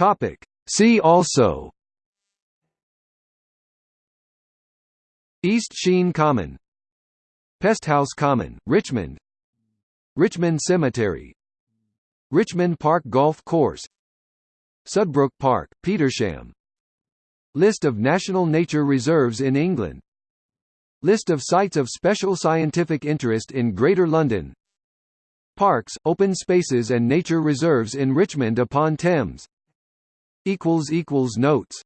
Topic. See also. East Sheen Common. Pesthouse Common, Richmond. Richmond Cemetery. Richmond Park Golf Course. Sudbrook Park, Petersham. List of national nature reserves in England. List of sites of special scientific interest in Greater London. Parks, open spaces and nature reserves in Richmond upon Thames Notes.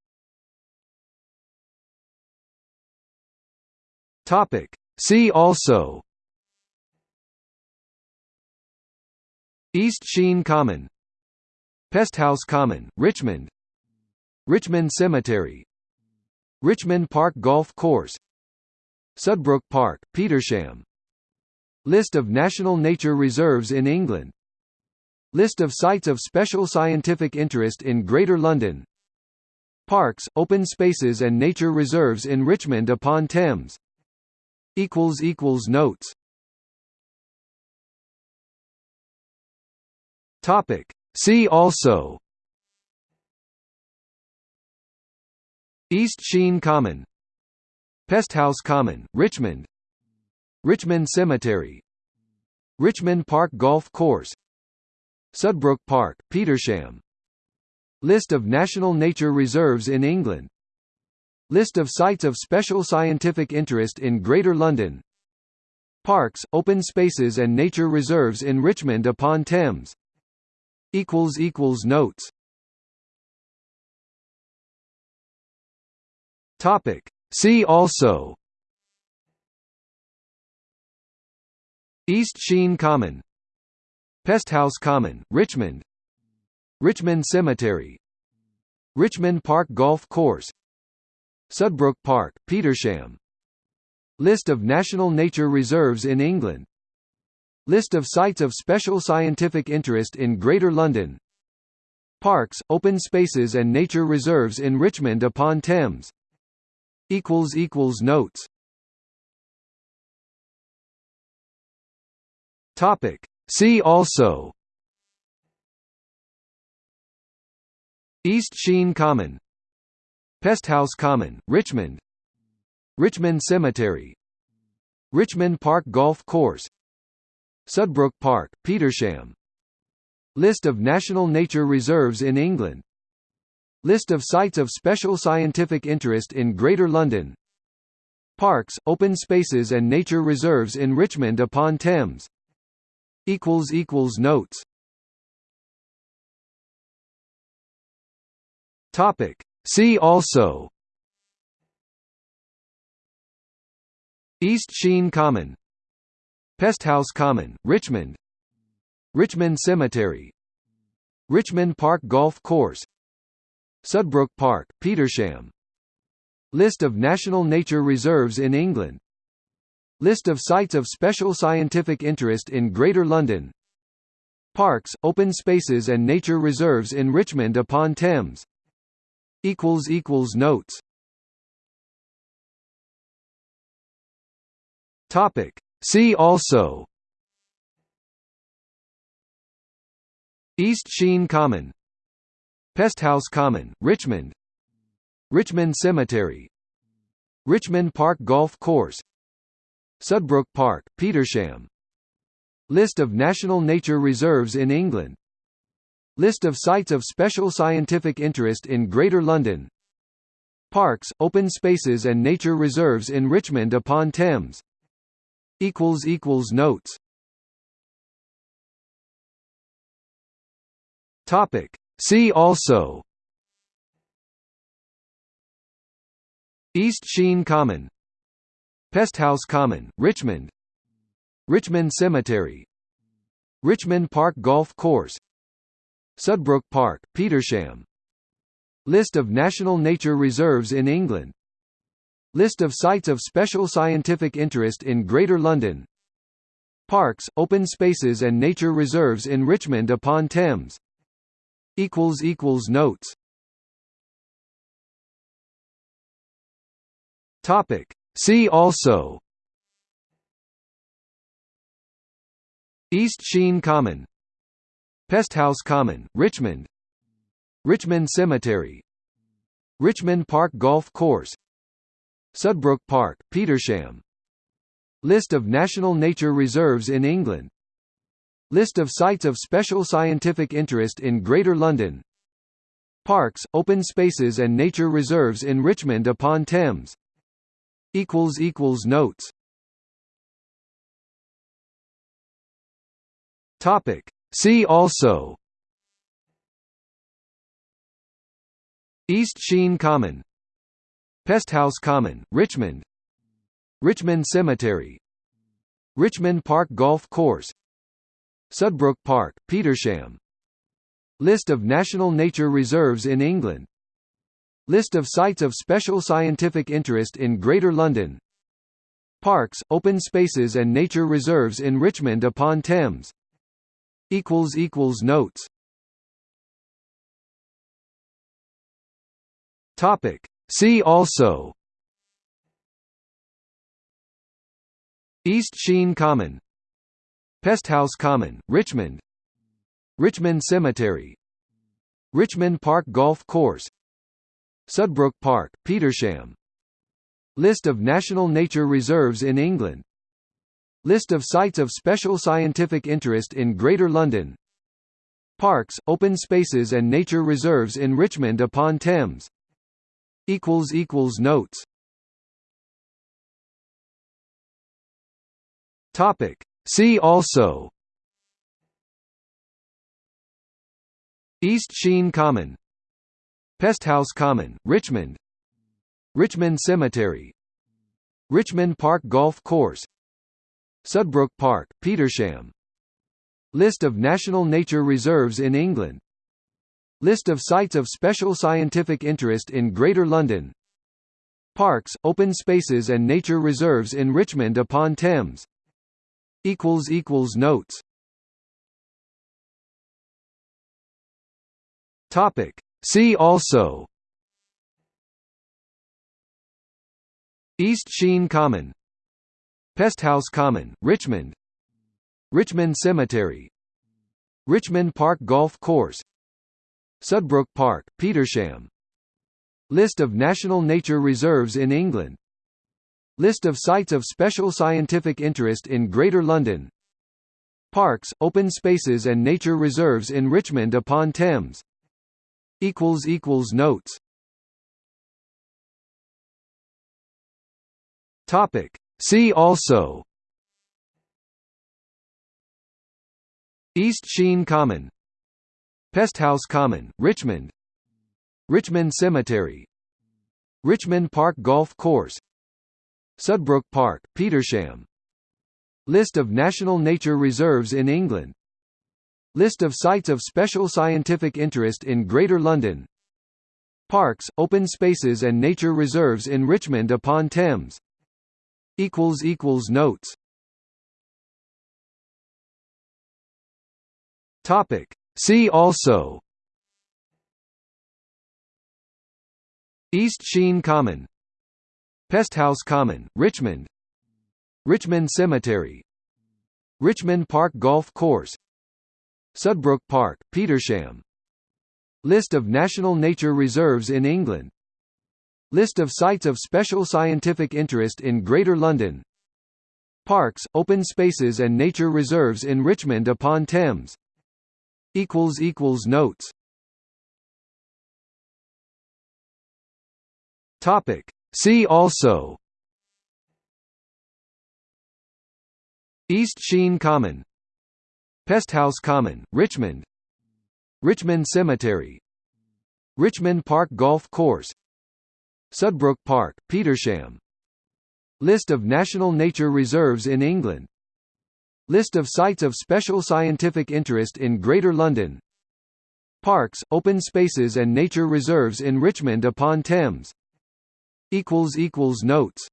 Topic. See also. East Sheen Common. Pesthouse Common, Richmond. Richmond Cemetery. Richmond Park Golf Course. Sudbrook Park, Petersham. List of national nature reserves in England List of sites of special scientific interest in Greater London. Parks, open spaces and nature reserves in Richmond upon Thames. Notes. Topic. See also. East Sheen Common. Pesthouse Common, Richmond. Richmond Cemetery. Richmond Park Golf Course Sudbrook Park, Petersham. List of national nature reserves in England. List of sites of special scientific interest in Greater London. Parks, open spaces and nature reserves in Richmond upon Thames. Notes. Topic. See also. East Sheen Common Pesthouse Common, Richmond. Richmond Cemetery. Richmond Park Golf Course. Sudbrook Park, Petersham. List of national nature reserves in England. List of sites of special scientific interest in Greater London. Parks, open spaces and nature reserves in Richmond upon Thames. Notes. Topic See also. East Sheen Common. Pesthouse Common, Richmond. Richmond Cemetery. Richmond Park Golf Course. Sudbrook Park, Petersham. List of national nature reserves in England. List of sites of special scientific interest in Greater London. Parks, open spaces and nature reserves in Richmond upon Thames equals equals notes. Topic. See also. East Sheen Common. Pesthouse Common, Richmond. Richmond Cemetery. Richmond Park Golf Course. Sudbrook Park, Petersham. List of national nature reserves in England List of sites of special scientific interest in Greater London. Parks, open spaces and nature reserves in Richmond upon Thames. Notes. Topic. See also. East Sheen Common. Pesthouse Common, Richmond. Richmond Cemetery. Richmond Park Golf Course Sudbrook Park, Petersham. List of national nature reserves in England. List of sites of special scientific interest in Greater London. Parks, open spaces and nature reserves in Richmond upon Thames. Notes. Topic. See also. East Sheen Common Pesthouse Common, Richmond. Richmond Cemetery. Richmond Park Golf Course. Sudbrook Park, Petersham. List of national nature reserves in England. List of sites of special scientific interest in Greater London. Parks, open spaces and nature reserves in Richmond upon Thames. Notes. Topic See also. East Sheen Common. Pesthouse Common, Richmond. Richmond Cemetery. Richmond Park Golf Course. Sudbrook Park, Petersham. List of national nature reserves in England. List of sites of special scientific interest in Greater London. Parks, open spaces and nature reserves in Richmond upon Thames Notes. Topic. See also. East Sheen Common. Pesthouse Common, Richmond. Richmond Cemetery. Richmond Park Golf Course. Sudbrook Park, Petersham. List of national nature reserves in England List of sites of special scientific interest in Greater London. Parks, open spaces and nature reserves in Richmond upon Thames. Notes. Topic. See also. East Sheen Common. Pesthouse Common, Richmond. Richmond Cemetery. Richmond Park Golf Course Sudbrook Park, Petersham. List of national nature reserves in England. List of sites of special scientific interest in Greater London. Parks, open spaces and nature reserves in Richmond upon Thames. Notes. Topic. See also. East Sheen Common Pesthouse Common, Richmond. Richmond Cemetery. Richmond Park Golf Course. Sudbrook Park, Petersham. List of national nature reserves in England. List of sites of special scientific interest in Greater London. Parks, open spaces and nature reserves in Richmond upon Thames. Notes See also. East Sheen Common. Pesthouse Common, Richmond. Richmond Cemetery. Richmond Park Golf Course. Sudbrook Park, Petersham. List of national nature reserves in England. List of sites of special scientific interest in Greater London. Parks, open spaces and nature reserves in Richmond upon Thames Notes. Topic. See also. East Sheen Common. Pesthouse Common, Richmond. Richmond Cemetery. Richmond Park Golf Course. Sudbrook Park, Petersham. List of national nature reserves in England List of sites of special scientific interest in Greater London. Parks, open spaces and nature reserves in Richmond upon Thames. Notes. Topic. See also. East Sheen Common. Pesthouse Common, Richmond. Richmond Cemetery. Richmond Park Golf Course Sudbrook Park, Petersham. List of national nature reserves in England. List of sites of special scientific interest in Greater London. Parks, open spaces and nature reserves in Richmond upon Thames. Notes. Topic. See also. East Sheen Common Pesthouse Common, Richmond. Richmond Cemetery. Richmond Park Golf Course. Sudbrook Park, Petersham. List of national nature reserves in England. List of sites of special scientific interest in Greater London. Parks, open spaces and nature reserves in Richmond upon Thames. Notes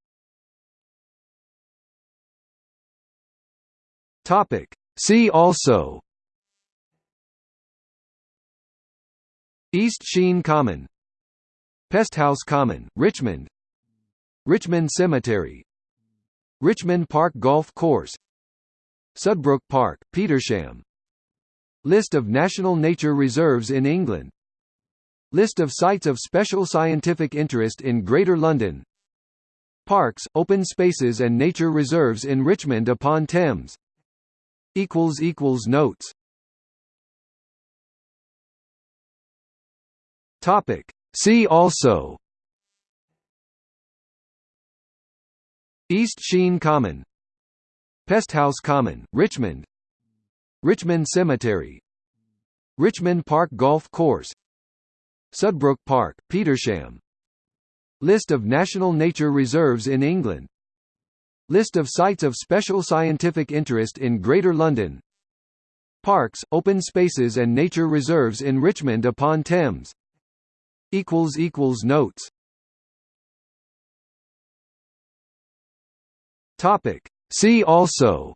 See also. East Sheen Common. Pesthouse Common, Richmond. Richmond Cemetery. Richmond Park Golf Course. Sudbrook Park, Petersham. List of national nature reserves in England. List of sites of special scientific interest in Greater London. Parks, open spaces and nature reserves in Richmond upon Thames Notes. Topic. See also. East Sheen Common. Pesthouse Common, Richmond. Richmond Cemetery. Richmond Park Golf Course. Sudbrook Park, Petersham. List of national nature reserves in England List of sites of special scientific interest in Greater London. Parks, open spaces and nature reserves in Richmond upon Thames. Notes. Topic. See also.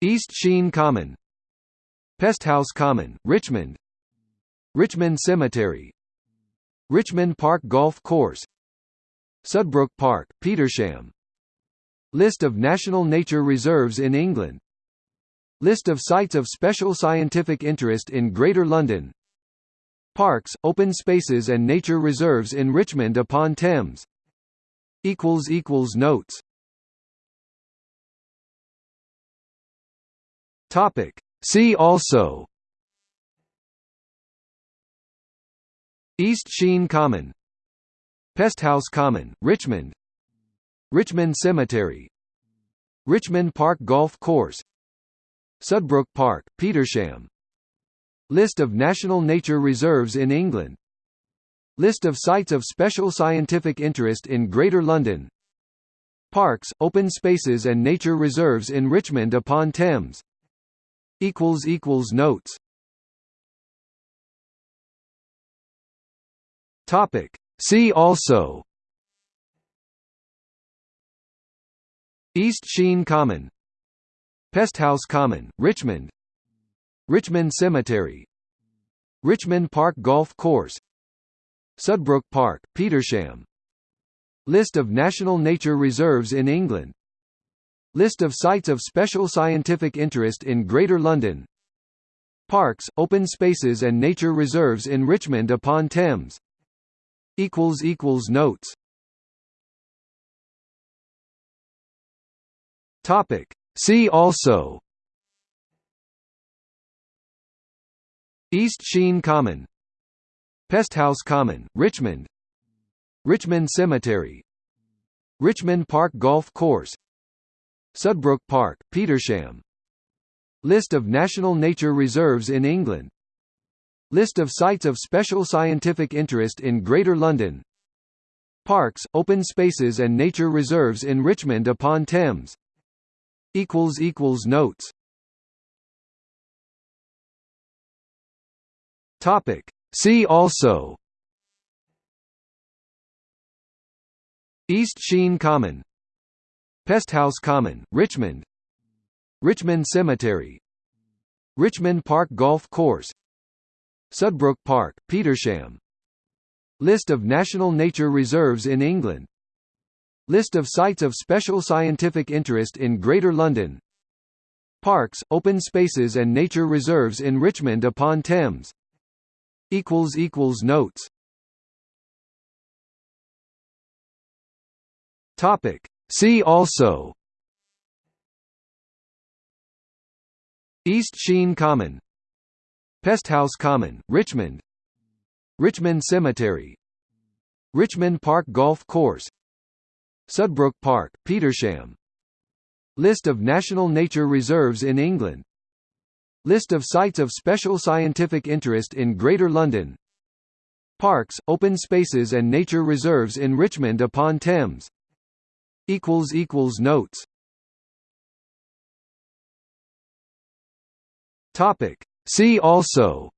East Sheen Common. Pesthouse Common, Richmond. Richmond Cemetery. Richmond Park Golf Course Sudbrook Park, Petersham. List of national nature reserves in England. List of sites of special scientific interest in Greater London. Parks, open spaces and nature reserves in Richmond upon Thames. Notes. See also. East Sheen Common Pesthouse Common, Richmond. Richmond Cemetery. Richmond Park Golf Course. Sudbrook Park, Petersham. List of national nature reserves in England. List of sites of special scientific interest in Greater London. Parks, open spaces and nature reserves in Richmond upon Thames. Notes. Topic. See also. East Sheen Common. Pesthouse Common, Richmond. Richmond Cemetery. Richmond Park Golf Course. Sudbrook Park, Petersham. List of national nature reserves in England. List of sites of special scientific interest in Greater London. Parks, open spaces and nature reserves in Richmond upon Thames Notes. Topic. See also. East Sheen Common. Pesthouse Common, Richmond. Richmond Cemetery. Richmond Park Golf Course. Sudbrook Park, Petersham. List of national nature reserves in England List of sites of special scientific interest in Greater London. Parks, open spaces and nature reserves in Richmond upon Thames. Notes. See also. East Sheen Common. Pesthouse Common, Richmond. Richmond Cemetery. Richmond Park Golf Course Sudbrook Park, Petersham. List of national nature reserves in England. List of sites of special scientific interest in Greater London. Parks, open spaces and nature reserves in Richmond upon Thames. Notes. Topic. See also. East Sheen Common Pesthouse Common, Richmond. Richmond Cemetery. Richmond Park Golf Course. Sudbrook Park, Petersham. List of national nature reserves in England. List of sites of special scientific interest in Greater London. Parks, open spaces and nature reserves in Richmond upon Thames. Notes See also.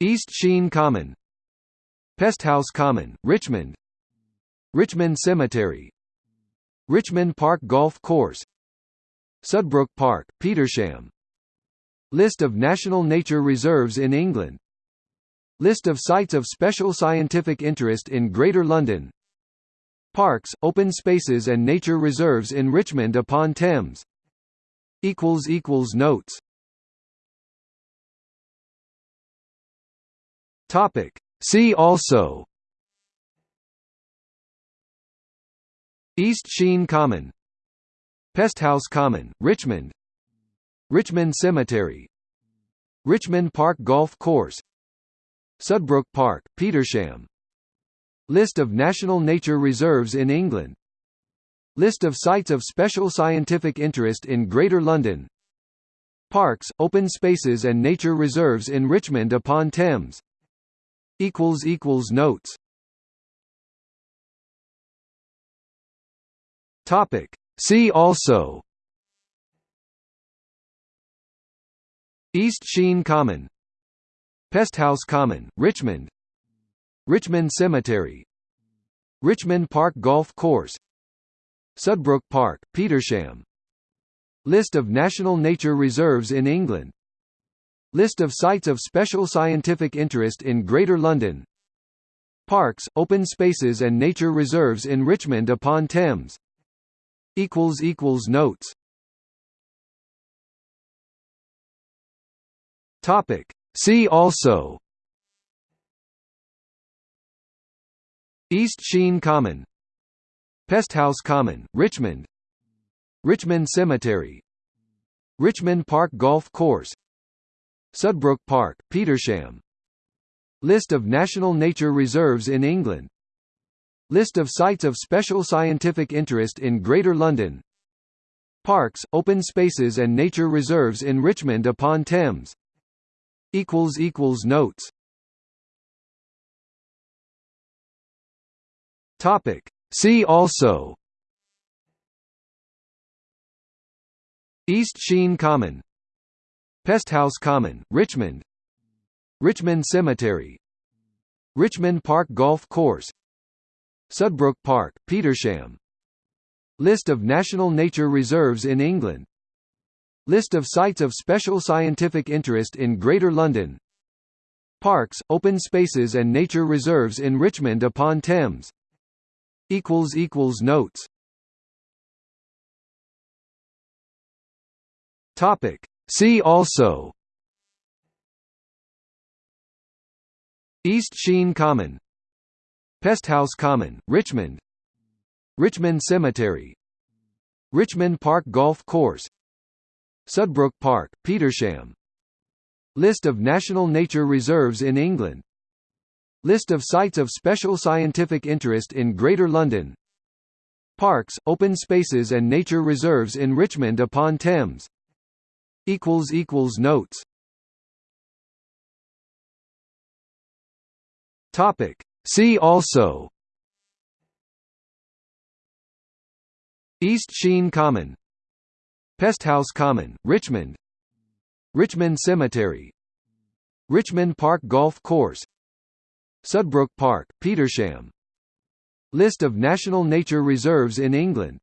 East Sheen Common. Pesthouse Common, Richmond. Richmond Cemetery. Richmond Park Golf Course. Sudbrook Park, Petersham. List of national nature reserves in England. List of sites of special scientific interest in Greater London. Parks, open spaces and nature reserves in Richmond upon Thames equals equals notes. Topic. See also. East Sheen Common. Pesthouse Common, Richmond. Richmond Cemetery. Richmond Park Golf Course. Sudbrook Park, Petersham. List of national nature reserves in England List of sites of special scientific interest in Greater London. Parks, open spaces and nature reserves in Richmond upon Thames. Notes. Topic. See also. East Sheen Common. Pesthouse Common, Richmond. Richmond Cemetery. Richmond Park Golf Course Sudbrook Park, Petersham. List of national nature reserves in England. List of sites of special scientific interest in Greater London. Parks, open spaces and nature reserves in Richmond upon Thames. Notes. Topic. See also. East Sheen Common Pesthouse Common, Richmond. Richmond Cemetery. Richmond Park Golf Course. Sudbrook Park, Petersham. List of national nature reserves in England. List of sites of special scientific interest in Greater London. Parks, open spaces and nature reserves in Richmond upon Thames. Notes See also. East Sheen Common. Pesthouse Common, Richmond. Richmond Cemetery. Richmond Park Golf Course. Sudbrook Park, Petersham. List of national nature reserves in England. List of sites of special scientific interest in Greater London. Parks, open spaces and nature reserves in Richmond upon Thames Notes. Topic. See also. East Sheen Common. Pesthouse Common, Richmond. Richmond Cemetery. Richmond Park Golf Course. Sudbrook Park, Petersham. List of national nature reserves in England List of sites of special scientific interest in Greater London. Parks, open spaces and nature reserves in Richmond upon Thames. Notes. Topic. See also. East Sheen Common. Pesthouse Common, Richmond. Richmond Cemetery. Richmond Park Golf Course Sudbrook Park, Petersham. List of national nature reserves in England.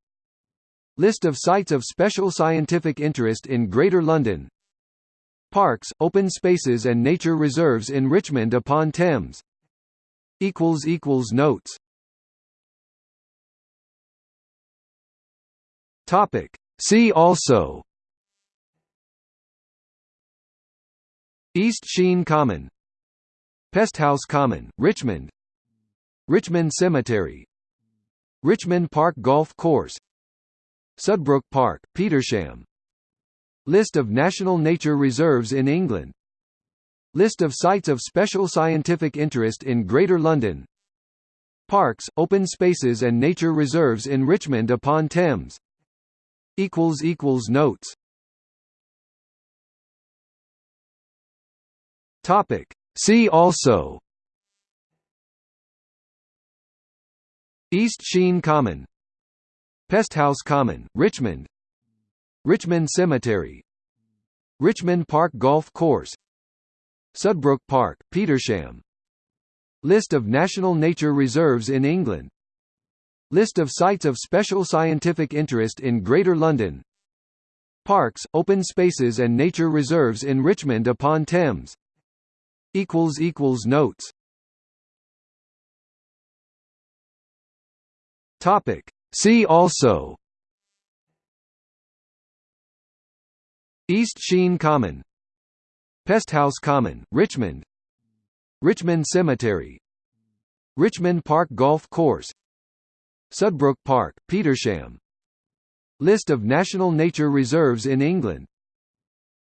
List of sites of special scientific interest in Greater London. Parks, open spaces and nature reserves in Richmond upon Thames. Notes. Topic. See also. East Sheen Common Pesthouse Common, Richmond. Richmond Cemetery. Richmond Park Golf Course. Sudbrook Park, Petersham. List of national nature reserves in England. List of sites of special scientific interest in Greater London. Parks, open spaces and nature reserves in Richmond upon Thames. Notes See also. East Sheen Common. Pesthouse Common, Richmond. Richmond Cemetery. Richmond Park Golf Course. Sudbrook Park, Petersham. List of national nature reserves in England. List of sites of special scientific interest in Greater London. Parks, open spaces and nature reserves in Richmond upon Thames Notes. Topic. See also. East Sheen Common. Pesthouse Common, Richmond. Richmond Cemetery. Richmond Park Golf Course. Sudbrook Park, Petersham. List of national nature reserves in England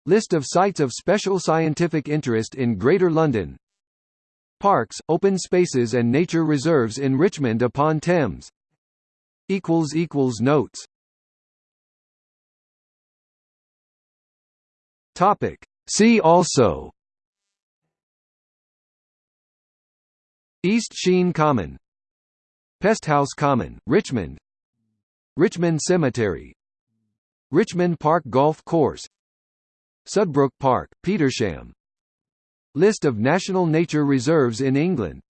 List of sites of special scientific interest in Greater London. Parks, open spaces and nature reserves in Richmond upon Thames. Notes. Topic. See also. East Sheen Common. Pesthouse Common, Richmond. Richmond Cemetery. Richmond Park Golf Course Sudbrook Park, Petersham. List of national nature reserves in England.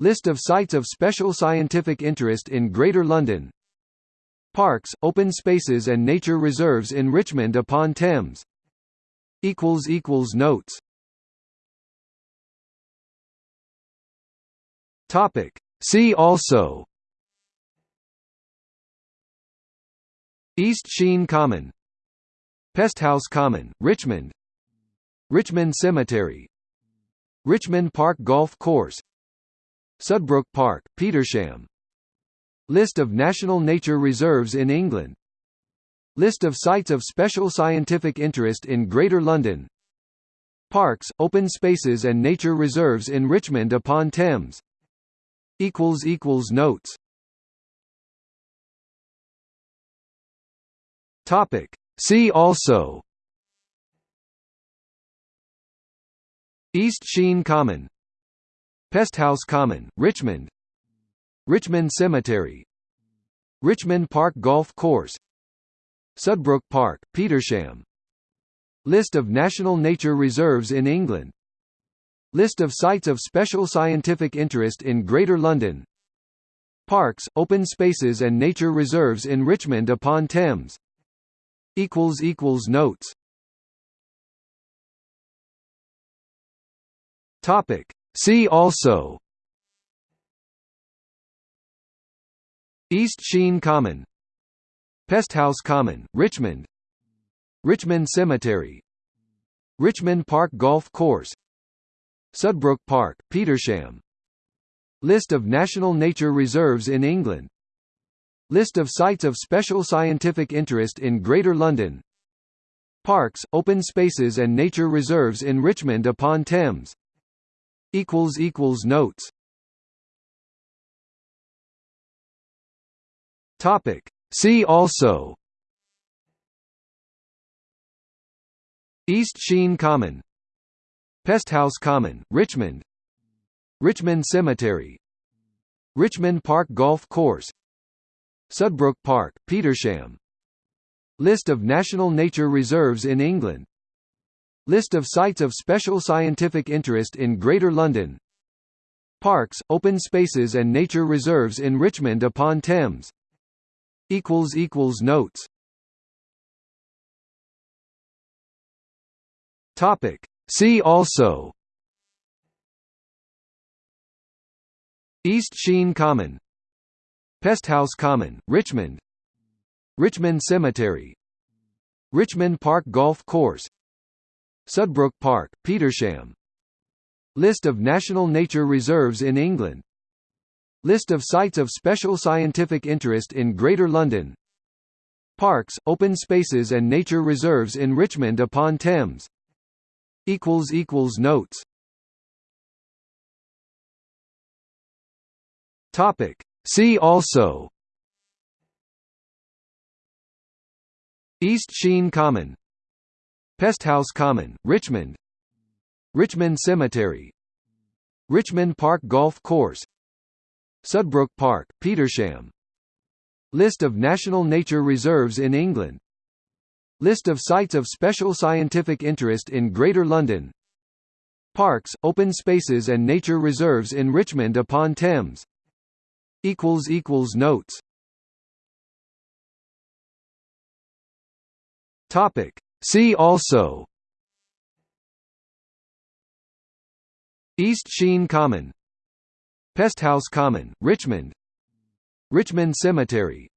List of sites of special scientific interest in Greater London. Parks, open spaces and nature reserves in Richmond upon Thames. Notes. Topic. See also. East Sheen Common Pesthouse Common, Richmond. Richmond Cemetery. Richmond Park Golf Course. Sudbrook Park, Petersham. List of national nature reserves in England. List of sites of special scientific interest in Greater London. Parks, open spaces and nature reserves in Richmond upon Thames. Notes. Topic. See also. East Sheen Common. Pesthouse Common, Richmond. Richmond Cemetery. Richmond Park Golf Course. Sudbrook Park, Petersham. List of national nature reserves in England. List of sites of special scientific interest in Greater London. Parks, open spaces and nature reserves in Richmond upon Thames Notes. Topic. See also. East Sheen Common. Pesthouse Common, Richmond. Richmond Cemetery. Richmond Park Golf Course. Sudbrook Park, Petersham. List of national nature reserves in England List of sites of special scientific interest in Greater London. Parks, open spaces and nature reserves in Richmond upon Thames. Notes. See also. East Sheen Common. Pesthouse Common, Richmond. Richmond Cemetery. Richmond Park Golf Course Sudbrook Park, Petersham. List of national nature reserves in England. List of sites of special scientific interest in Greater London. Parks, open spaces and nature reserves in Richmond upon Thames. Notes. Topic. See also. East Sheen Common Pesthouse Common, Richmond. Richmond Cemetery. Richmond Park Golf Course. Sudbrook Park, Petersham. List of national nature reserves in England. List of sites of special scientific interest in Greater London. Parks, open spaces and nature reserves in Richmond upon Thames. Notes See also. East Sheen Common. Pesthouse Common, Richmond. Richmond Cemetery. Richmond Park Golf Course. Sudbrook Park, Petersham. List of national nature reserves in England. List of sites of special scientific interest in Greater London. Parks, open spaces and nature reserves in Richmond upon Thames Notes. Topic. See also. East Sheen Common. Pesthouse Common, Richmond. Richmond Cemetery.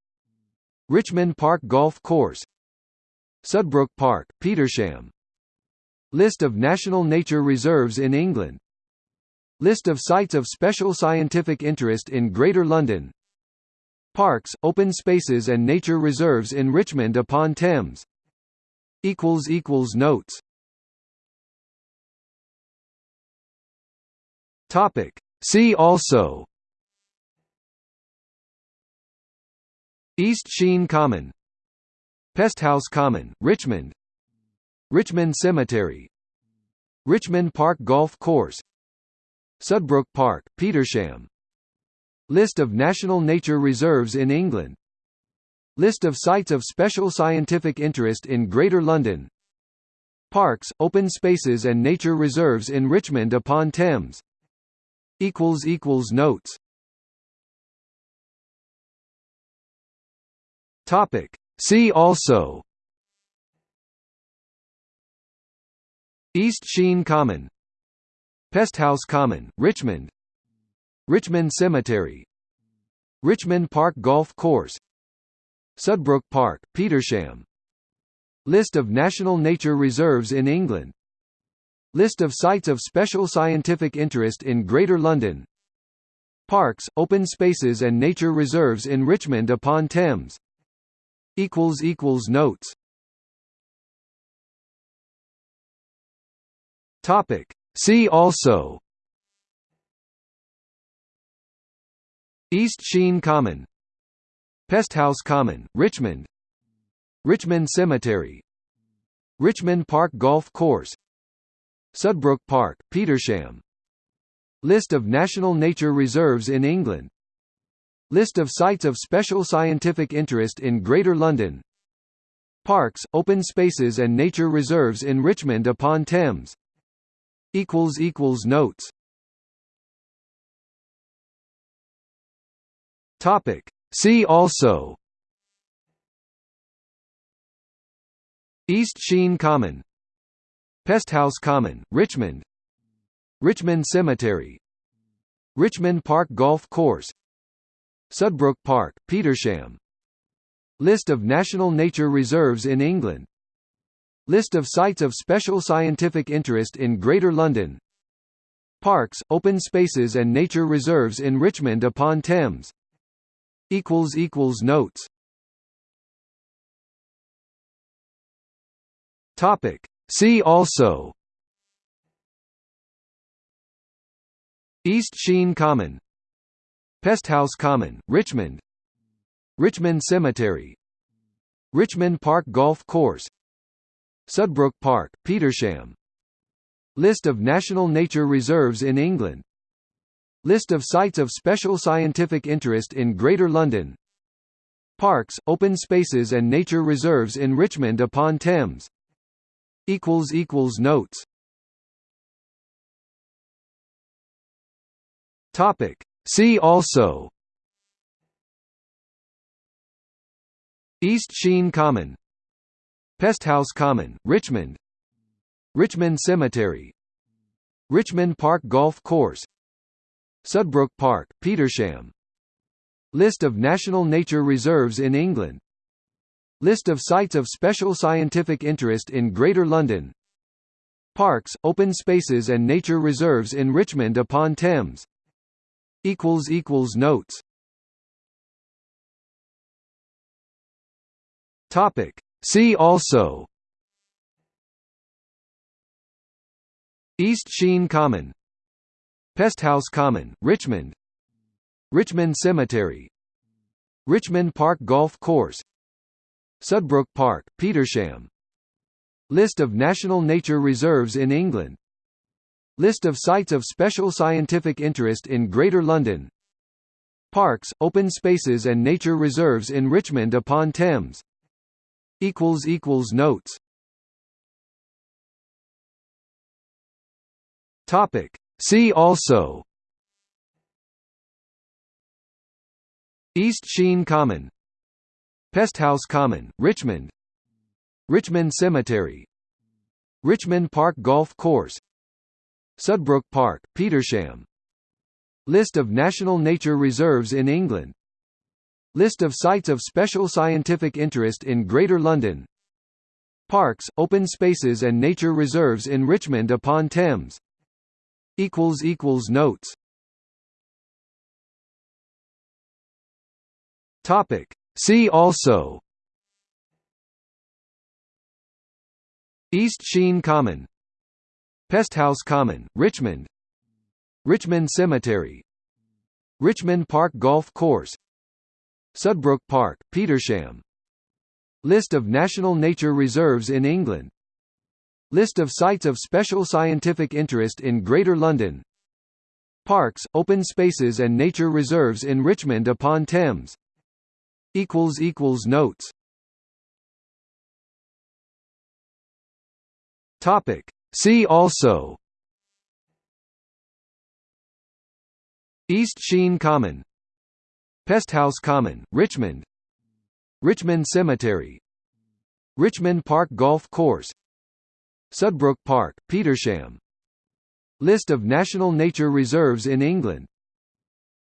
Richmond Park Golf Course. Sudbrook Park, Petersham. List of national nature reserves in England List of sites of special scientific interest in Greater London. Parks, open spaces and nature reserves in Richmond upon Thames. Notes. Topic. See also. East Sheen Common. Pesthouse Common, Richmond. Richmond Cemetery. Richmond Park Golf Course Sudbrook Park, Petersham. List of national nature reserves in England. List of sites of special scientific interest in Greater London. Parks, open spaces and nature reserves in Richmond upon Thames. Notes. Topic. See also. East Sheen Common Pesthouse Common, Richmond. Richmond Cemetery. Richmond Park Golf Course. Sudbrook Park, Petersham. List of national nature reserves in England. List of sites of special scientific interest in Greater London. Parks, open spaces and nature reserves in Richmond upon Thames. Notes. Topic see also. East Sheen Common. Pesthouse Common, Richmond. Richmond Cemetery. Richmond Park Golf Course. Sudbrook Park, Petersham. List of national nature reserves in England. List of sites of special scientific interest in Greater London. Parks, open spaces and nature reserves in Richmond upon Thames Notes. Topic. See also. East Sheen Common. Pesthouse Common, Richmond. Richmond Cemetery. Richmond Park Golf Course. Sudbrook Park, Petersham. List of national nature reserves in England List of sites of special scientific interest in Greater London. Parks, open spaces and nature reserves in Richmond upon Thames. Notes. See also. East Sheen Common. Pesthouse Common, Richmond. Richmond Cemetery. Richmond Park Golf Course Sudbrook Park, Petersham. List of national nature reserves in England. List of sites of special scientific interest in Greater London. Parks, open spaces and nature reserves in Richmond upon Thames. Notes. See also. East Sheen Common Pesthouse Common, Richmond. Richmond Cemetery. Richmond Park Golf Course. Sudbrook Park, Petersham. List of national nature reserves in England. List of sites of special scientific interest in Greater London. Parks, open spaces and nature reserves in Richmond upon Thames. Notes. Topic see also. East Sheen Common. Pesthouse Common, Richmond. Richmond Cemetery. Richmond Park Golf Course. Sudbrook Park, Petersham. List of national nature reserves in England. List of sites of special scientific interest in Greater London. Parks, open spaces and nature reserves in Richmond upon Thames Notes. Topic. See also. East Sheen Common. Pesthouse Common, Richmond. Richmond Cemetery. Richmond Park Golf Course. Sudbrook Park, Petersham. List of national nature reserves in England List of sites of special scientific interest in Greater London. Parks, open spaces and nature reserves in Richmond upon Thames. Notes. Topic. See also. East Sheen Common. Pesthouse Common, Richmond. Richmond Cemetery. Richmond Park Golf Course Sudbrook Park, Petersham. List of national nature reserves in England. List of sites of special scientific interest in Greater London. Parks, open spaces and nature reserves in Richmond upon Thames. Notes. See also. East Sheen Common Pesthouse Common, Richmond. Richmond Cemetery. Richmond Park Golf Course. Sudbrook Park, Petersham. List of national nature reserves in England.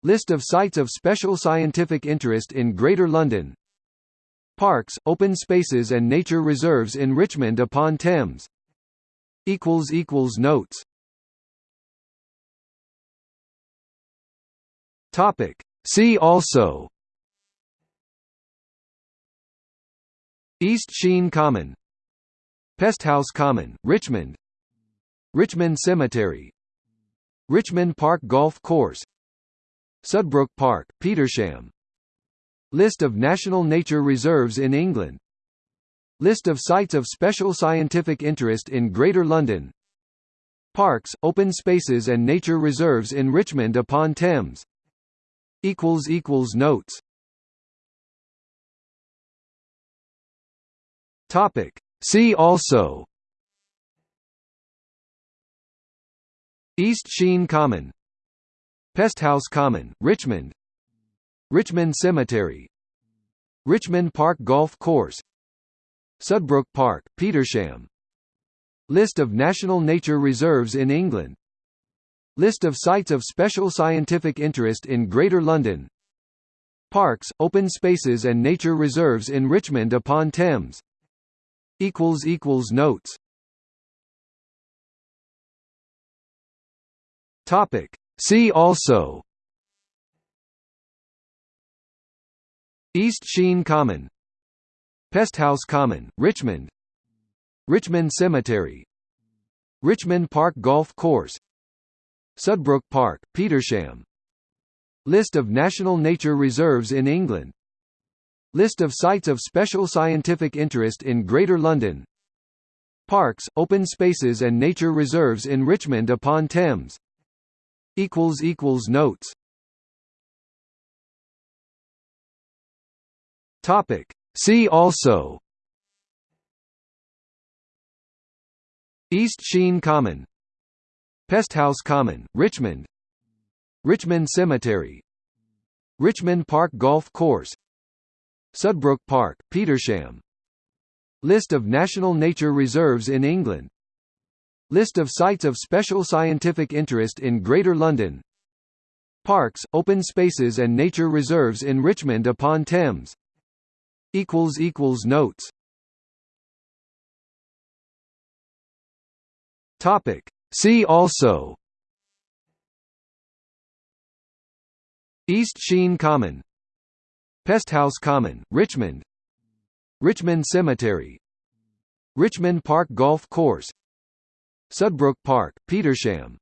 List of sites of special scientific interest in Greater London. Parks, open spaces and nature reserves in Richmond upon Thames. Notes. Topic. See also. East Sheen Common. Pesthouse Common, Richmond. Richmond Cemetery. Richmond Park Golf Course. Sudbrook Park, Petersham. List of national nature reserves in England. List of sites of special scientific interest in Greater London. Parks, open spaces and nature reserves in Richmond upon Thames Notes. Topic. See also. East Sheen Common. Pesthouse Common, Richmond. Richmond Cemetery. Richmond Park Golf Course. Sudbrook Park, Petersham. List of national nature reserves in England List of sites of special scientific interest in Greater London. Parks, open spaces and nature reserves in Richmond upon Thames. Notes. Topic. See also. East Sheen Common. Pesthouse Common, Richmond. Richmond Cemetery. Richmond Park Golf Course Sudbrook Park, Petersham. List of national nature reserves in England. List of sites of special scientific interest in Greater London. Parks, open spaces and nature reserves in Richmond upon Thames. Notes. Topic. See also. East Sheen Common Pesthouse Common, Richmond. Richmond Cemetery. Richmond Park Golf Course. Sudbrook Park, Petersham. List of national nature reserves in England. List of sites of special scientific interest in Greater London. Parks, open spaces and nature reserves in Richmond upon Thames. Notes See also. East Sheen Common. Pesthouse Common, Richmond. Richmond Cemetery. Richmond Park Golf Course. Sudbrook Park, Petersham.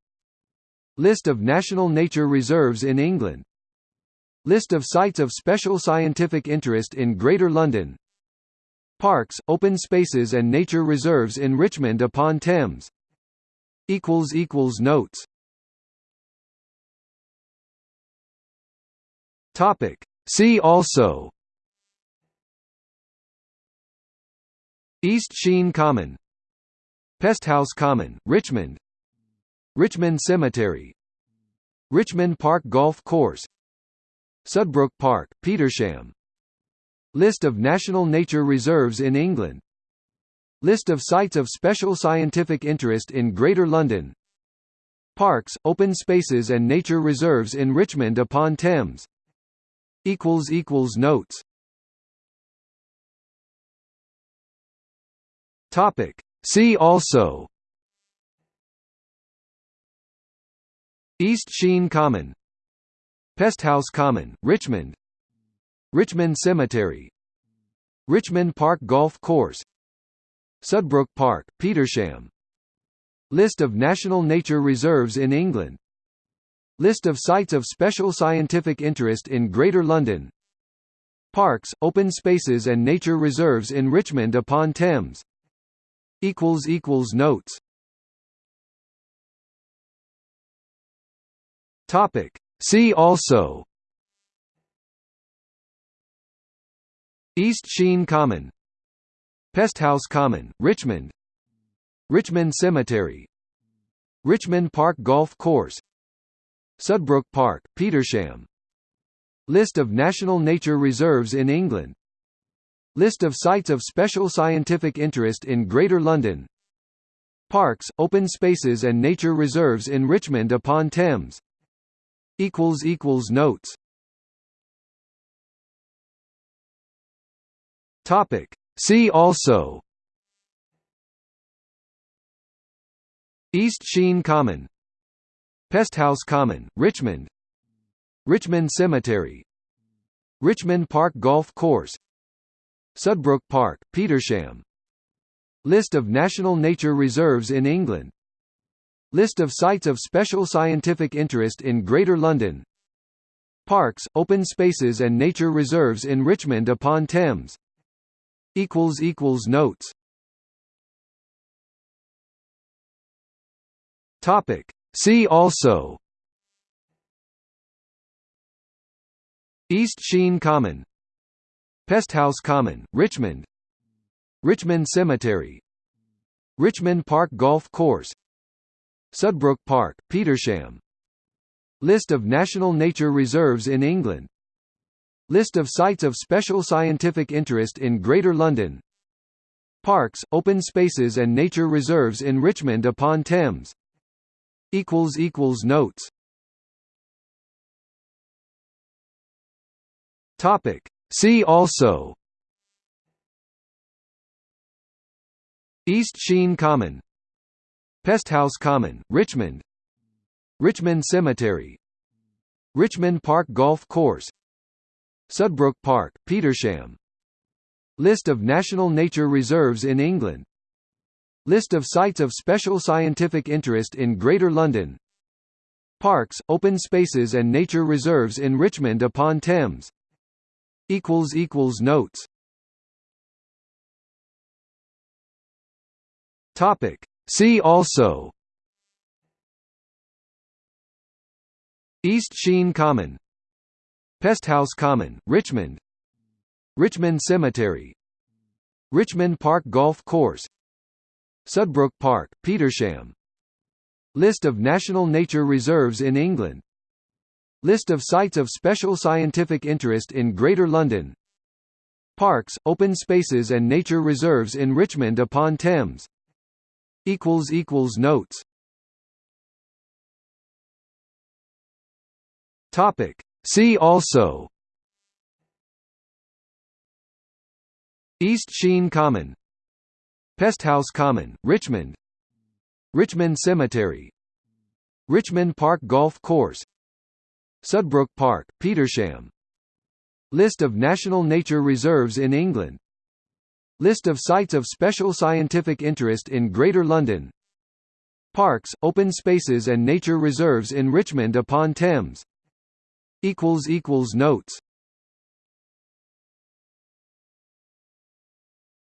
List of national nature reserves in England. List of sites of special scientific interest in Greater London. Parks, open spaces and nature reserves in Richmond upon Thames Notes. Topic. See also. East Sheen Common. Pesthouse Common, Richmond. Richmond Cemetery. Richmond Park Golf Course. Sudbrook Park, Petersham. List of national nature reserves in England List of sites of special scientific interest in Greater London. Parks, open spaces and nature reserves in Richmond upon Thames. Notes. Topic. See also. East Sheen Common. Pesthouse Common, Richmond. Richmond Cemetery. Richmond Park Golf Course Sudbrook Park, Petersham. List of national nature reserves in England. List of sites of special scientific interest in Greater London. Parks, open spaces and nature reserves in Richmond upon Thames. Notes. Topic. See also. East Sheen Common Pesthouse Common, Richmond. Richmond Cemetery. Richmond Park Golf Course. Sudbrook Park, Petersham. List of national nature reserves in England. List of sites of special scientific interest in Greater London. Parks, open spaces and nature reserves in Richmond upon Thames. Notes. Topic. See also. East Sheen Common. Pesthouse Common, Richmond. Richmond Cemetery. Richmond Park Golf Course. Sudbrook Park, Petersham. List of national nature reserves in England. List of sites of special scientific interest in Greater London. Parks, open spaces and nature reserves in Richmond upon Thames Notes. Topic. See also. East Sheen Common. Pesthouse Common, Richmond. Richmond Cemetery. Richmond Park Golf Course. Sudbrook Park, Petersham. List of national nature reserves in England List of sites of special scientific interest in Greater London. Parks, open spaces and nature reserves in Richmond upon Thames. Notes. See also. East Sheen Common. Pesthouse Common, Richmond. Richmond Cemetery. Richmond Park Golf Course Sudbrook Park, Petersham. List of national nature reserves in England. List of sites of special scientific interest in Greater London. Parks, open spaces and nature reserves in Richmond upon Thames. Notes. See also. East Sheen Common Pesthouse Common, Richmond. Richmond Cemetery. Richmond Park Golf Course. Sudbrook Park, Petersham. List of national nature reserves in England. List of sites of special scientific interest in Greater London. Parks, open spaces and nature reserves in Richmond upon Thames. Notes. Topic see also. East Sheen Common. Pesthouse Common Richmond. Richmond Cemetery. Richmond Park Golf Course. Sudbrook Park Petersham. List of national nature reserves in England. List of sites of special scientific interest in Greater London. Parks, open spaces and nature reserves in Richmond upon Thames Notes.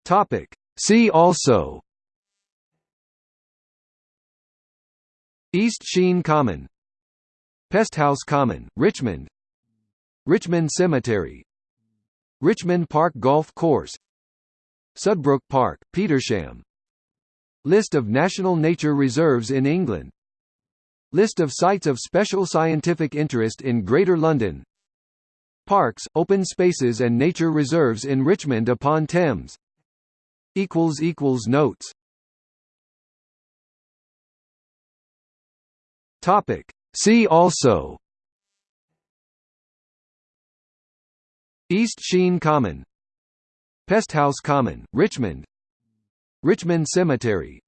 Topic. See also. East Sheen Common. Pesthouse Common, Richmond. Richmond Cemetery. Richmond Park Golf Course. Sudbrook Park, Petersham. List of national nature reserves in England List of sites of special scientific interest in Greater London. Parks, open spaces and nature reserves in Richmond upon Thames. Notes. See also. East Sheen Common. Pesthouse Common, Richmond. Richmond Cemetery.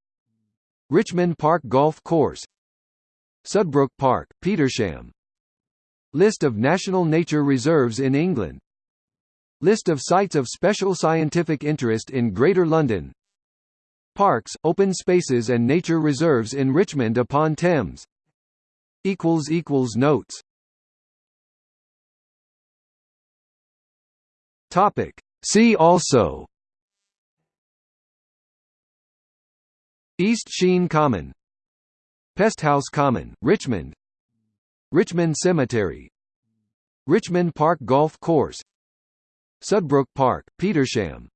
Richmond Park Golf Course Sudbrook Park, Petersham. List of national nature reserves in England. List of sites of special scientific interest in Greater London. Parks, open spaces and nature reserves in Richmond upon Thames. Notes. Topic. See also. East Sheen Common Pesthouse Common, Richmond. Richmond Cemetery. Richmond Park Golf Course. Sudbrook Park, Petersham.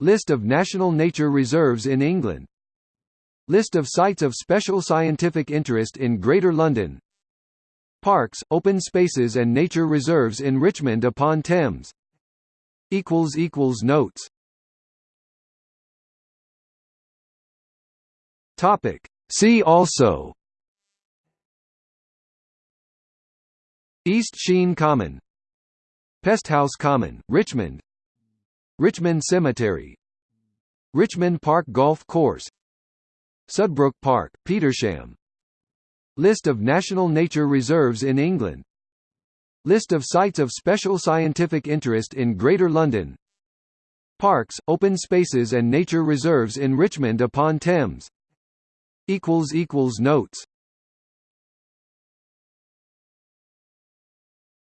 List of national nature reserves in England. List of sites of special scientific interest in Greater London. Parks, open spaces and nature reserves in Richmond upon Thames. Notes. Topic. See also East Sheen Common Pesthouse Common, Richmond Richmond Cemetery Richmond Park Golf Course Sudbrook Park, Petersham List of national nature reserves in England List of sites of special scientific interest in Greater London Parks, open spaces and nature reserves in Richmond upon Thames equals equals notes.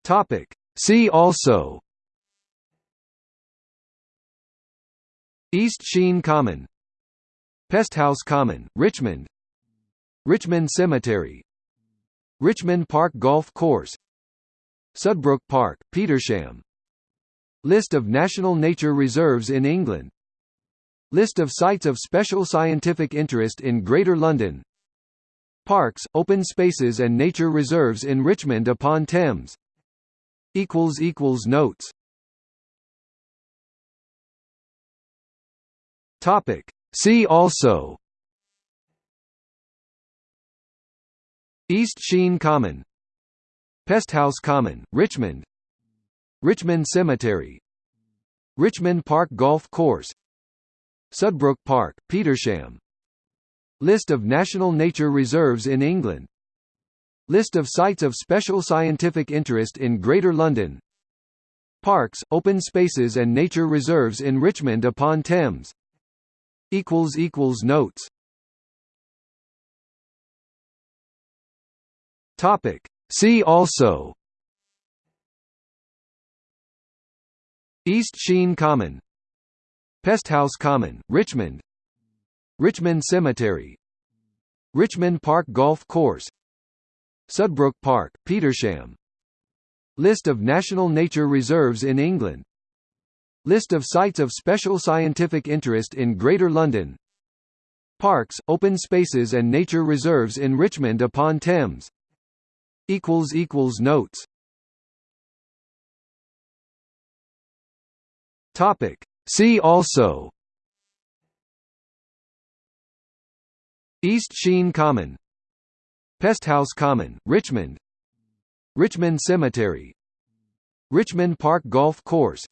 Topic. See also. East Sheen Common. Pesthouse Common, Richmond. Richmond Cemetery. Richmond Park Golf Course. Sudbrook Park, Petersham. List of national nature reserves in England List of sites of special scientific interest in Greater London. Parks, open spaces and nature reserves in Richmond upon Thames. Notes. See also. East Sheen Common. Pesthouse Common, Richmond. Richmond Cemetery. Richmond Park Golf Course Sudbrook Park, Petersham. List of national nature reserves in England. List of sites of special scientific interest in Greater London. Parks, open spaces and nature reserves in Richmond upon Thames. Notes. See also. East Sheen Common Pesthouse Common, Richmond. Richmond Cemetery. Richmond Park Golf Course. Sudbrook Park, Petersham. List of national nature reserves in England. List of sites of special scientific interest in Greater London. Parks, open spaces and nature reserves in Richmond upon Thames. Notes See also. East Sheen Common. Pesthouse Common, Richmond. Richmond Cemetery. Richmond Park Golf Course.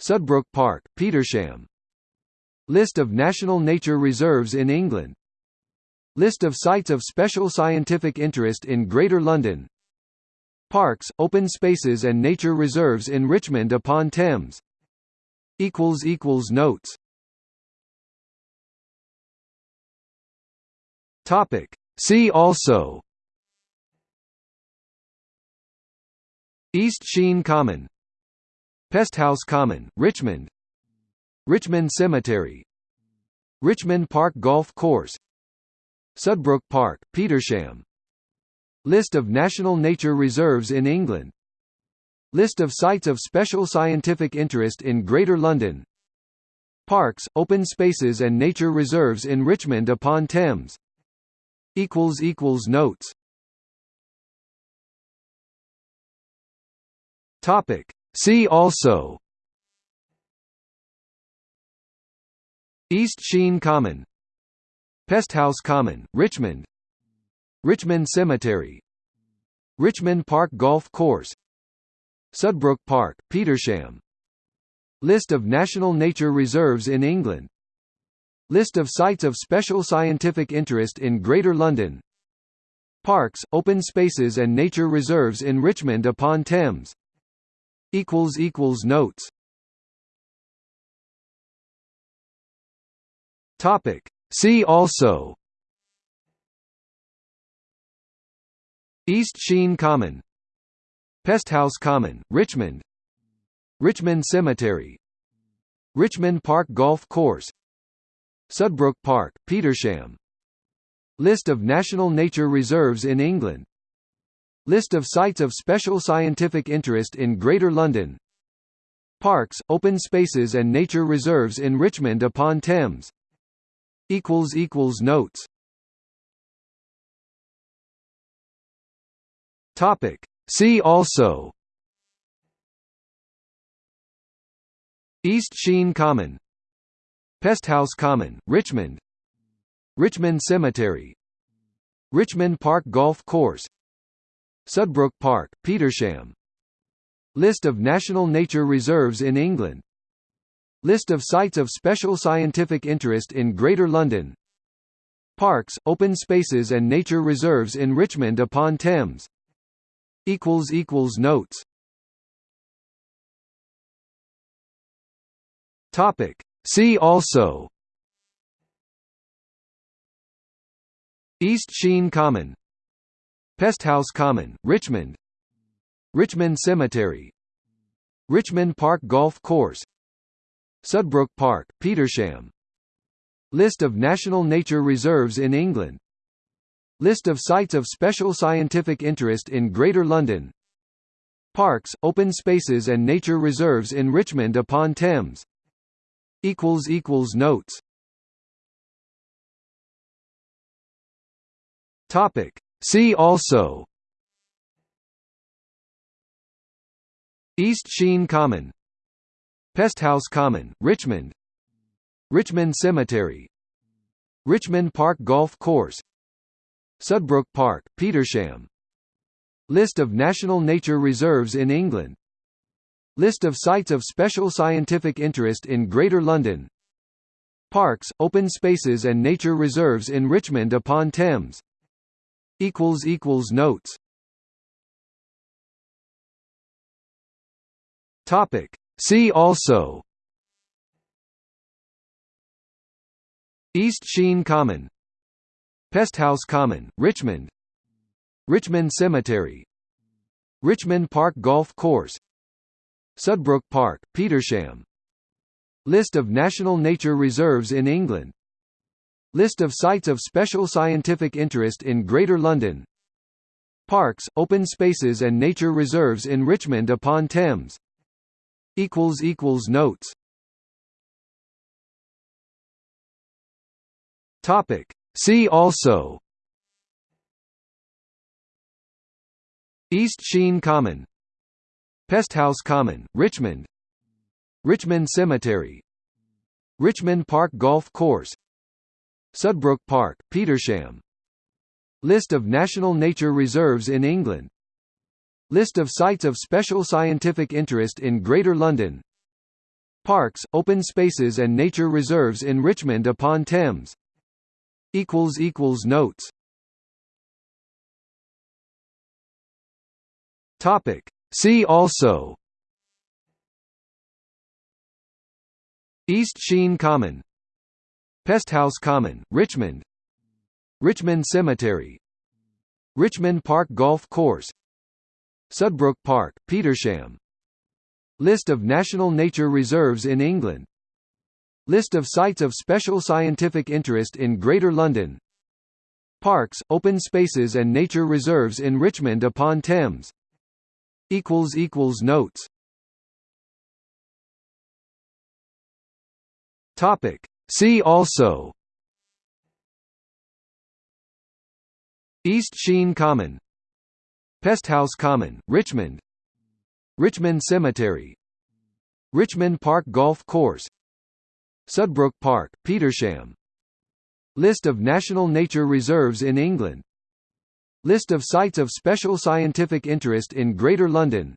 Sudbrook Park, Petersham. List of national nature reserves in England. List of sites of special scientific interest in Greater London. Parks, open spaces and nature reserves in Richmond upon Thames equals equals notes. Topic. See also. East Sheen Common. Pesthouse Common, Richmond. Richmond Cemetery. Richmond Park Golf Course. Sudbrook Park, Petersham. List of national nature reserves in England List of sites of special scientific interest in Greater London. Parks, open spaces and nature reserves in Richmond upon Thames. Notes. See also. East Sheen Common. Pesthouse Common, Richmond. Richmond Cemetery. Richmond Park Golf Course Sudbrook Park, Petersham. List of national nature reserves in England. List of sites of special scientific interest in Greater London. Parks, open spaces and nature reserves in Richmond upon Thames. Notes. See also. East Sheen Common Pesthouse Common, Richmond. Richmond Cemetery. Richmond Park Golf Course. Sudbrook Park, Petersham. List of national nature reserves in England. List of sites of special scientific interest in Greater London. Parks, open spaces and nature reserves in Richmond upon Thames. Notes See also. East Sheen Common. Pesthouse Common, Richmond. Richmond Cemetery. Richmond Park Golf Course. Sudbrook Park, Petersham. List of national nature reserves in England. List of sites of special scientific interest in Greater London. Parks, open spaces and nature reserves in Richmond upon Thames Notes. Topic. See also. East Sheen Common. Pesthouse Common, Richmond. Richmond Cemetery. Richmond Park Golf Course. Sudbrook Park, Petersham. List of national nature reserves in England List of sites of special scientific interest in Greater London. Parks, open spaces and nature reserves in Richmond upon Thames. Notes. Topic. See also. East Sheen Common. Pesthouse Common Richmond. Richmond Cemetery. Richmond Park Golf Course Sudbrook Park Petersham. List of national nature reserves in England. List of sites of special scientific interest in Greater London. Parks, open spaces and nature reserves in Richmond upon Thames. Notes. See also. East Sheen Common Pesthouse Common, Richmond. Richmond Cemetery. Richmond Park Golf Course. Sudbrook Park, Petersham. List of national nature reserves in England. List of sites of special scientific interest in Greater London. Parks, open spaces and nature reserves in Richmond upon Thames. Notes See also. East Sheen Common. Pesthouse Common, Richmond. Richmond Cemetery. Richmond Park Golf Course. Sudbrook Park, Petersham. List of national nature reserves in England. List of sites of special scientific interest in Greater London. Parks, open spaces and nature reserves in Richmond upon Thames Notes. Topic. See also. East Sheen Common. Pesthouse Common, Richmond. Richmond Cemetery. Richmond Park Golf Course. Sudbrook Park, Petersham. List of national nature reserves in England List of sites of special scientific interest in Greater London. Parks, open spaces and nature reserves in Richmond upon Thames. Notes. Topic. See also. East Sheen Common. Pesthouse Common Richmond. Richmond Cemetery. Richmond Park Golf Course Sudbrook Park Petersham. List of national nature reserves in England. List of sites of special scientific interest in Greater London.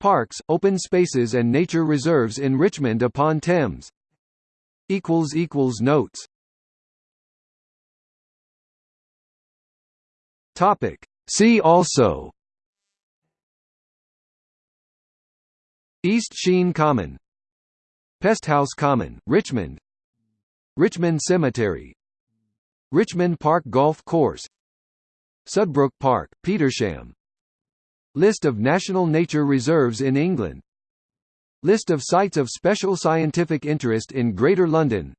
Parks, open spaces and nature reserves in Richmond upon Thames. Notes. Topic. See also. East Sheen Common Pesthouse Common, Richmond. Richmond Cemetery. Richmond Park Golf Course. Sudbrook Park, Petersham. List of national nature reserves in England. List of sites of special scientific interest in Greater London.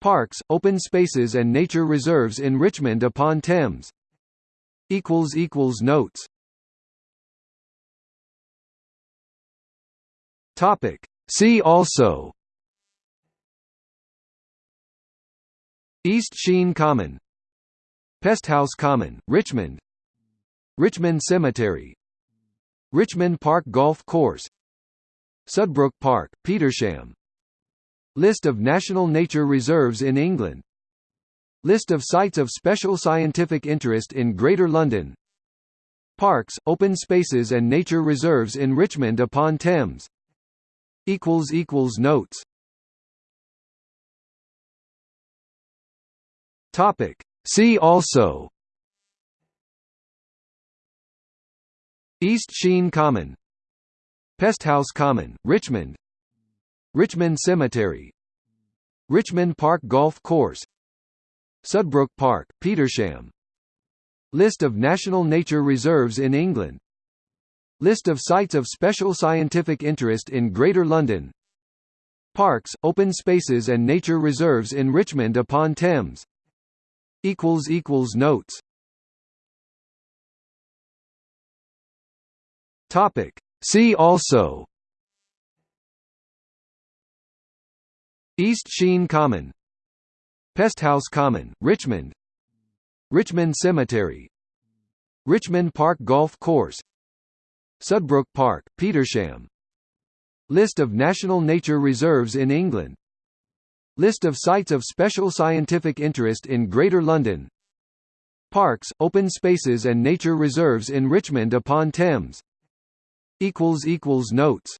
Parks, open spaces and nature reserves in Richmond upon Thames. Notes. Topic. See also. East Sheen Common. Pesthouse Common, Richmond. Richmond Cemetery. Richmond Park Golf Course. Sudbrook Park, Petersham. List of national nature reserves in England. List of sites of special scientific interest in Greater London. Parks, open spaces and nature reserves in Richmond upon Thames Notes. Topic. See also. East Sheen Common. Pesthouse Common, Richmond. Richmond Cemetery. Richmond Park Golf Course. Sudbrook Park, Petersham. List of national nature reserves in England List of sites of special scientific interest in Greater London. Parks, open spaces and nature reserves in Richmond upon Thames. Notes. Topic. See also. East Sheen Common. Pesthouse Common, Richmond. Richmond Cemetery. Richmond Park Golf Course Sudbrook Park, Petersham. List of national nature reserves in England. List of sites of special scientific interest in Greater London. Parks, open spaces and nature reserves in Richmond upon Thames. Notes.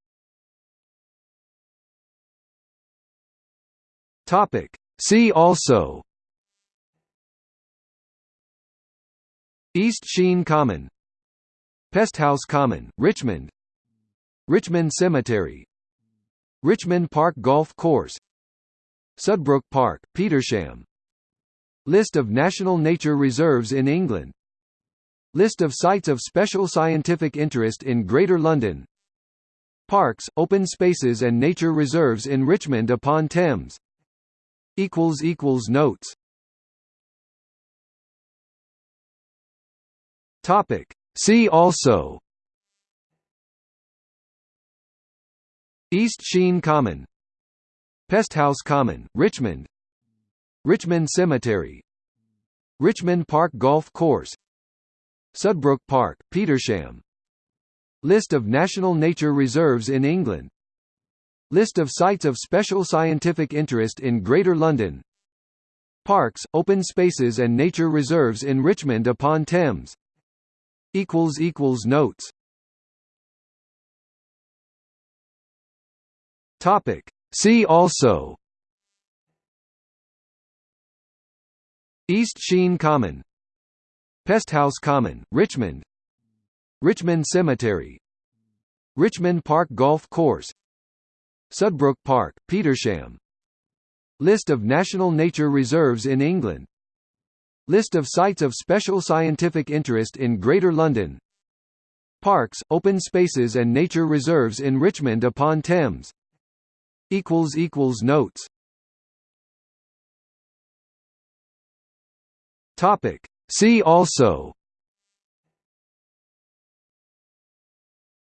See also. East Sheen Common Pesthouse Common, Richmond. Richmond Cemetery. Richmond Park Golf Course. Sudbrook Park, Petersham. List of national nature reserves in England. List of sites of special scientific interest in Greater London. Parks, open spaces and nature reserves in Richmond upon Thames. Notes. Topic See also. East Sheen Common. Pesthouse Common, Richmond. Richmond Cemetery. Richmond Park Golf Course. Sudbrook Park, Petersham. List of national nature reserves in England. List of sites of special scientific interest in Greater London. Parks, open spaces and nature reserves in Richmond upon Thames equals equals notes. Topic. See also. East Sheen Common. Pesthouse Common Richmond. Richmond Cemetery. Richmond Park Golf Course. Sudbrook Park Petersham. List of national nature reserves in England List of sites of special scientific interest in Greater London. Parks, open spaces and nature reserves in Richmond upon Thames. Notes. See also.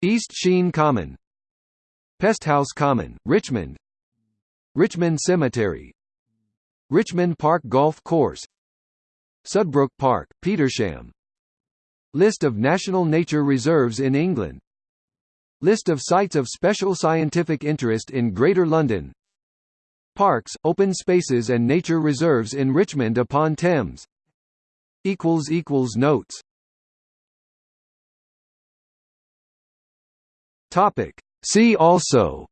East Sheen Common. Pesthouse Common, Richmond. Richmond Cemetery. Richmond Park Golf Course Sudbrook Park, Petersham. List of national nature reserves in England. List of sites of special scientific interest in Greater London. Parks, open spaces and nature reserves in Richmond upon Thames. Notes. See also.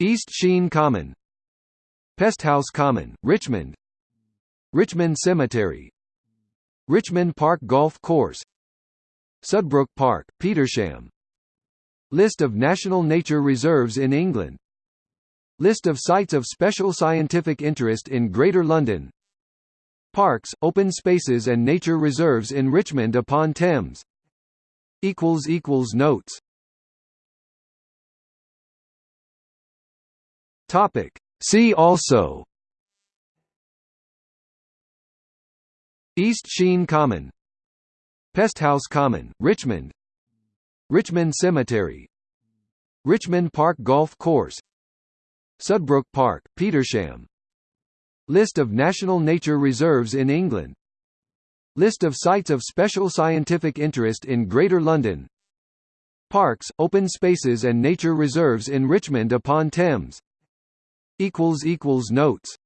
East Sheen Common Pesthouse Common, Richmond. Richmond Cemetery. Richmond Park Golf Course. Sudbrook Park, Petersham. List of national nature reserves in England. List of sites of special scientific interest in Greater London. Parks, open spaces and nature reserves in Richmond upon Thames. Notes. Topic. See also. East Sheen Common. Pesthouse Common, Richmond. Richmond Cemetery. Richmond Park Golf Course. Sudbrook Park, Petersham. List of national nature reserves in England. List of sites of special scientific interest in Greater London. Parks, open spaces and nature reserves in Richmond upon Thames Notes